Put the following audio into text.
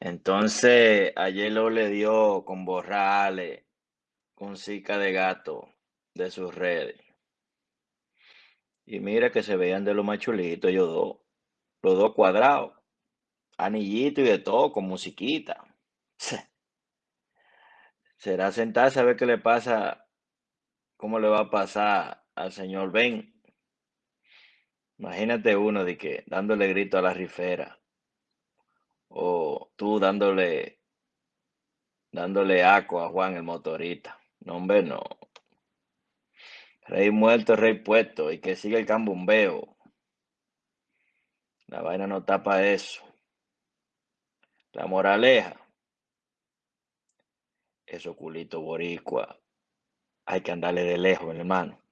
Entonces, ayer lo le dio con borrales, con cica de gato de sus redes. Y mira que se veían de lo más chulitos ellos dos. Los dos cuadrados. Anillito y de todo, con musiquita. Será sentarse a ver qué le pasa, cómo le va a pasar al señor Ben. Imagínate uno de que dándole grito a la rifera. Tú dándole dándole aco a Juan el motorista. No, hombre, no. Rey muerto, rey puesto, y que siga el cambumbeo. La vaina no tapa eso. La moraleja. Eso culito boricua. Hay que andarle de lejos, hermano.